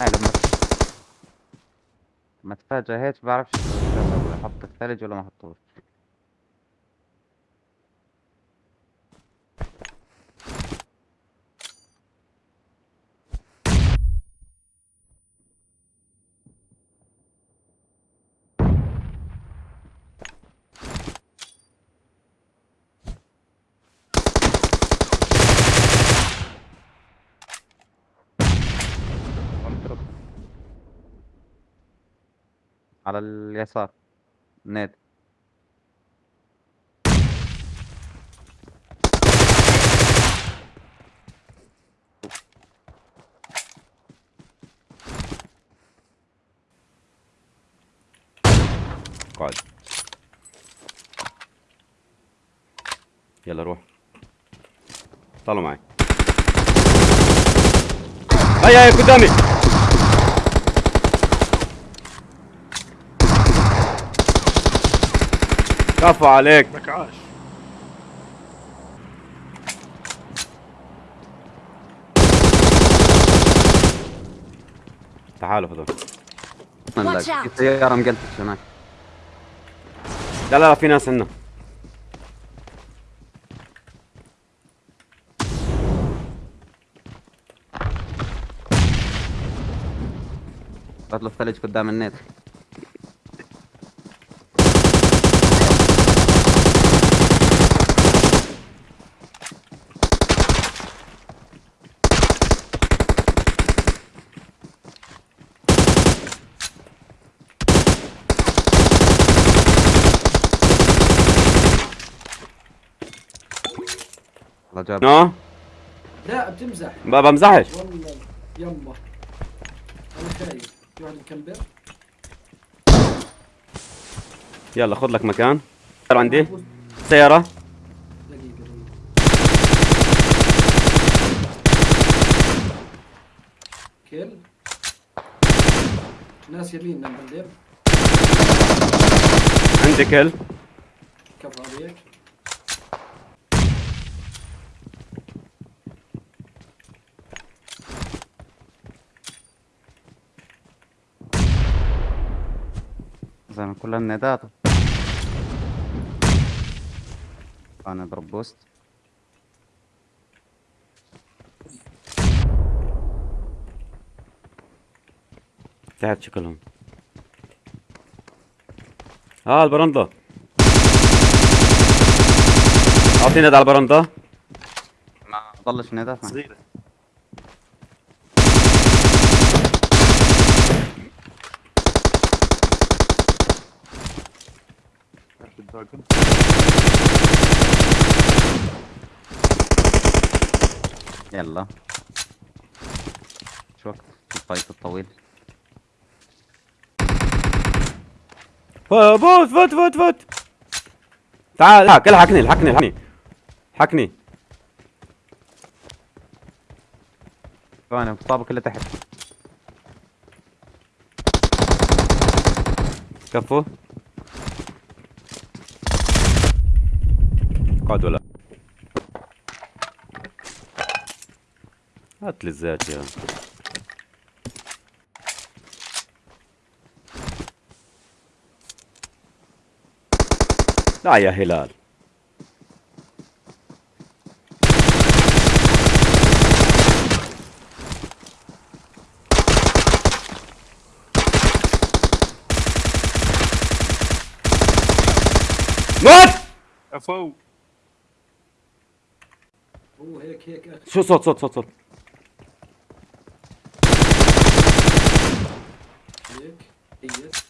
هاي لما ما هيك بعرفش أحط الثلج ولا ما أحطوش. على اليسار. نادي. قاعد. يلا روح. طلعوا معي. هيا هيا قدامي. كفو عليك. لك عاش تعالوا هذول. في سيارة مقلتش هناك. لا لا لا في ناس عندنا. بطل الثلج قدام النت جاب نو لا بتمزح. ما بمزحش. والله يما أنا خايف. واحد مكمبر يلا خذ لك مكان. سيارة عندي. سيارة. كيل ناس يمين عندي كل. كفو عليك. زي ما كلها الندات أنا اضرب بوست. تحت شكلهم. آه البرندة. أعطيني على البرندة. ما ضلش ندات معي. صغيرة. الدراجون يلا. شو وقت الفايت الطويل. فوت فوت فوت فوت تعال الحق الحقني الحقني الحقني الحقني ثواني مصابك اللي تحت. كفو. ولا هات لي الزيت يا. لا يا هلال. موت عفو Oo, hele kijk uit. Zo, zot, zot, zot, zot. Leuk. Yes.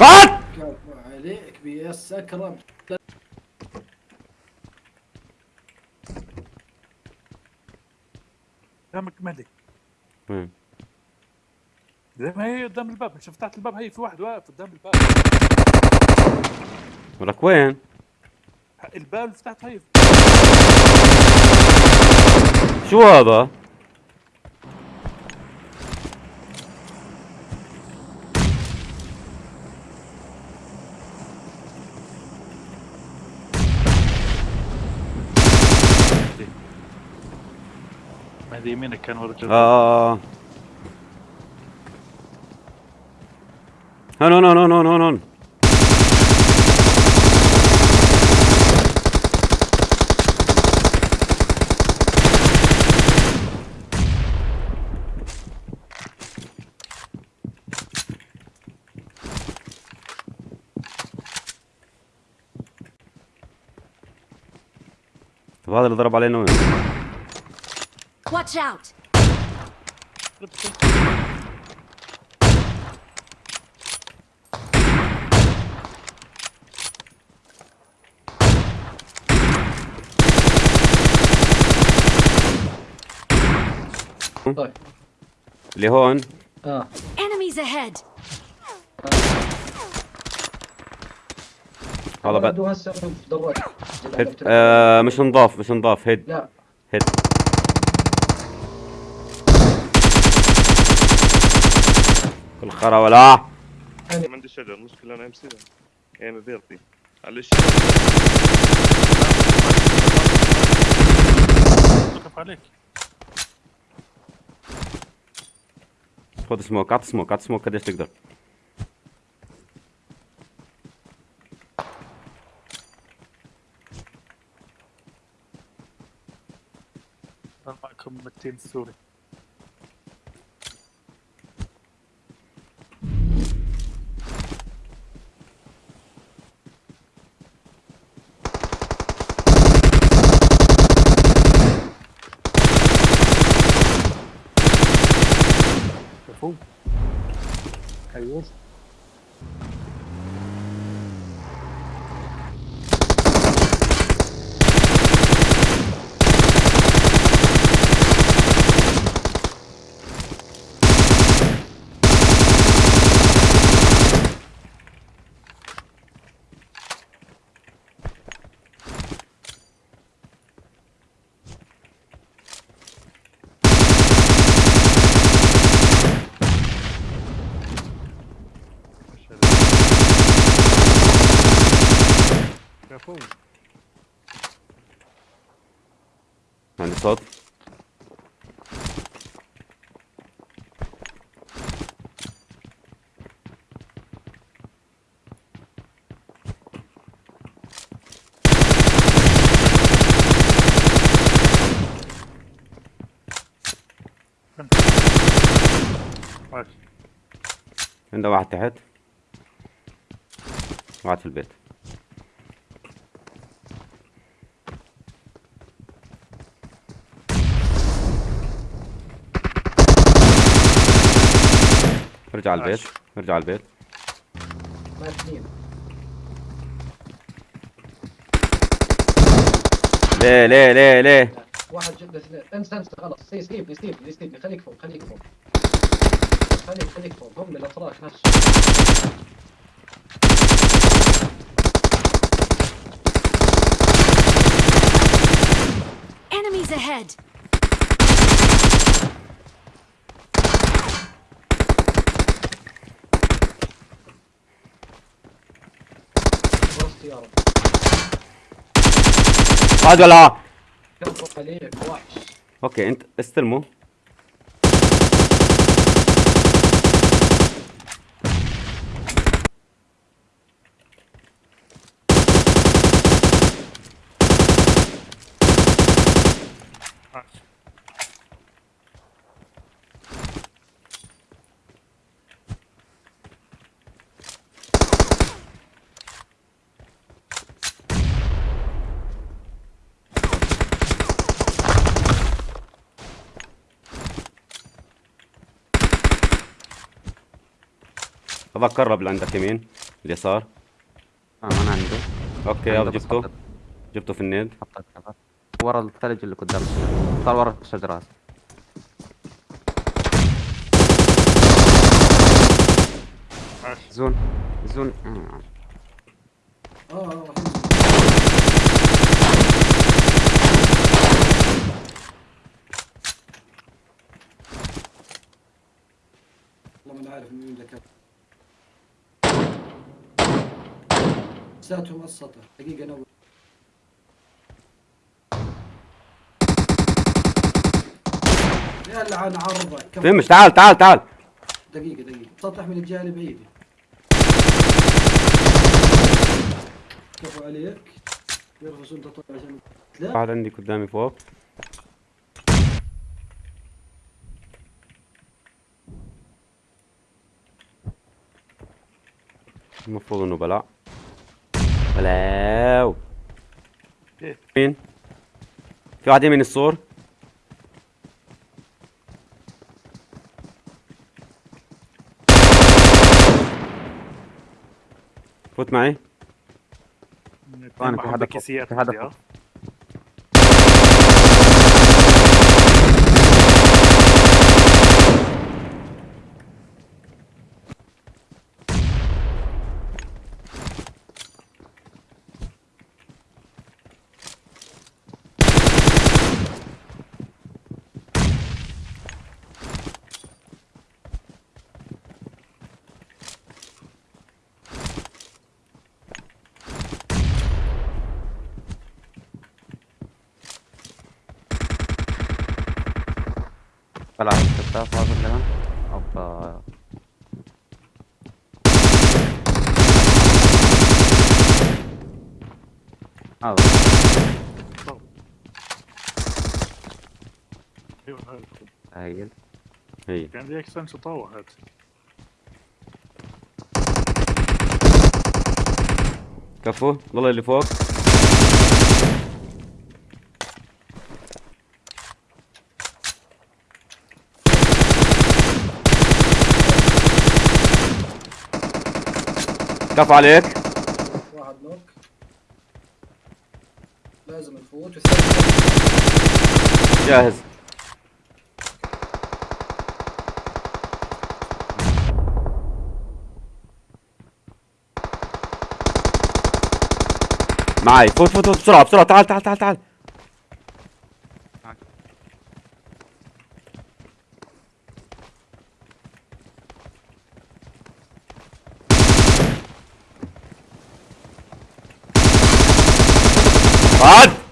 아! عليك بيس اكرم قدامك وين؟ زي ما هي قدام الباب مش فتحت الباب هي في واحد واقف قدام الباب. ولك وين؟ الباب اللي فتحته هي. شو هذا؟ مهدي يمينك كان ورا الجدار آه هون هون هون هون هون هون. طب اللي ضرب علينا وين؟ Watch out! طيب اللي هون آه Enemies ahead! هذا بعد هسه في مش نضاف مش نضاف هيد لا هيد خرا ولا؟ ما عندي شجر المشكلة أنا أمسي. يعني فيرتي على الشجر وقف عليك. خذ سموك اعط سموك اعط سموك قديش تقدر. معكم 200 سوري se fue. ماشي عنده واحد تحت. واحد في البيت. ارجع على البيت ارجع على البيت. ليه ليه ليه ليه؟ واحد جد اثنين انسى انسى خلاص. سي سليب سليب سليب خليك فوق خليك فوق. خليك خليك فوق. هم الاتراك نفسه Enemies ahead! واحد ولا عليك وحش أوكي أنت استلموا هذا قرب لعندك يمين اليسار. آه أنا عندي. OK يلا جبته. جبته في ال nade ورا الثلج اللي قدام صار ورا الشجرات zone zone. والله ما عارف مين اللي على السطح دقيقة نور يلا عن عرضك. فهمش تعال تعال تعال. دقيقة دقيقة. سطح من الجهة البعيدة كفو عليك. يرفس انت طلع عشان لا. واحد عندي قدامي فوق. المفروض إنه بلع بلاو إيه؟ مين؟ في واحد يمين السور. فوت معي. في حدا في حدا عندي، ها؟ طلع الستة فاضل كمان اوبا هذا أيوه هاي. تهيل هي في عندي اكستنشن طاوة هات كفو والله اللي فوق كفو عليك. واحد knock. لازم نفوت والثاني جاهز. معي. فوت فوت فوت بسرعة بسرعة. تعال تعال تعال تعال. God.